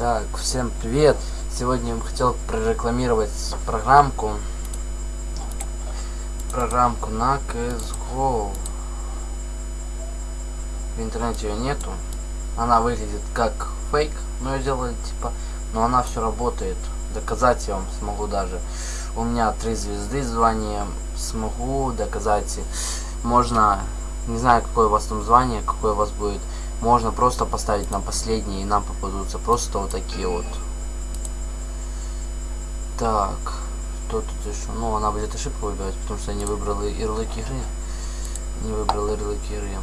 Так, всем привет! Сегодня я бы хотел прорекламировать программку. Программку на CSGO. В интернете ее нету. Она выглядит как фейк, но ее делали типа, но она все работает. Доказать я вам смогу даже. У меня три звезды звания. Смогу доказать. Можно, не знаю какое у вас там звание, какое у вас будет можно просто поставить на последний и нам попадутся просто вот такие вот. Так, что тут еще? Ну, она будет ошибку выбирать, потому что я не выбрал ярлыки игры. Не выбрал ярлыки игры.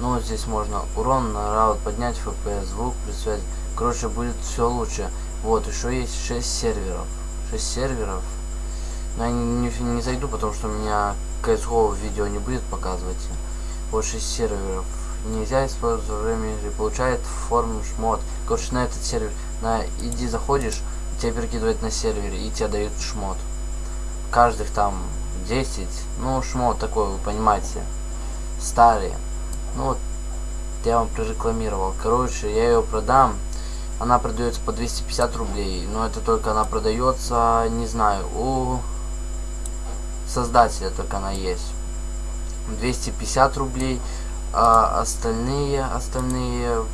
Ну, вот здесь можно урон на раут поднять, FPS, звук, при Короче, будет все лучше. Вот, еще есть 6 серверов. 6 серверов. Но я не, не, не зайду, потому что у меня CSGO видео не будет показывать. Вот 6 серверов нельзя использовать игры. Получает форму шмот. Короче, на этот сервер, на иди заходишь, тебя перекидывает на сервере и тебе дают шмот. Каждых там 10, ну шмот такой, вы понимаете, старый. Ну вот, я вам прорекламировал. Короче, я ее продам. Она продается по 250 рублей, но это только она продается, не знаю, у создателя только она есть. 250 рублей а остальные, остальные...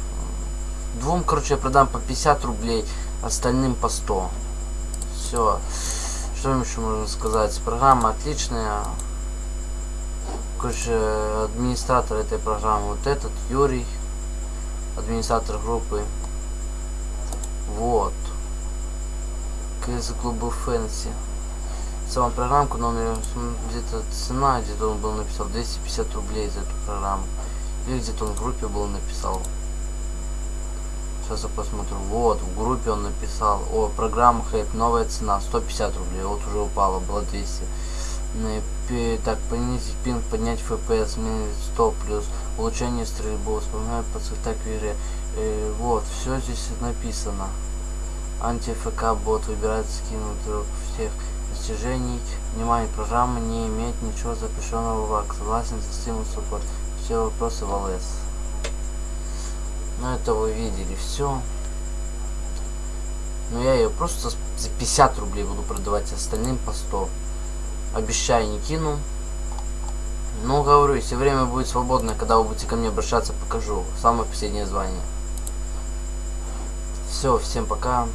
Двум, короче, я продам по 50 рублей, остальным по 100. Все. Что еще можно сказать? Программа отличная. Короче, администратор этой программы вот этот, Юрий. Администратор группы. Вот. КС клуба Фэнси целом программку, но где-то цена, где-то он был написал 250 рублей за эту программу. Или где-то он в группе был написал. Сейчас я посмотрю. Вот, в группе он написал. О, программа Хайп, новая цена, 150 рублей. Вот уже упала, было 200. Так, понизить пинг, поднять FPS, минус 100 плюс. Улучшение стрельбы, вспоминаю по так игре. Э, вот, все здесь написано. Анти-ФК бот выбирает скинуть всех достижений. Внимание, программа не имеет ничего запрещенного в АК. Согласен со Steam Support. Все вопросы в ЛС. Ну это вы видели все. Но я ее просто за 50 рублей буду продавать, остальным по 100. Обещаю, не кину. Ну, говорю, если время будет свободное, когда вы будете ко мне обращаться, покажу. Самое последнее звание. Все, всем пока.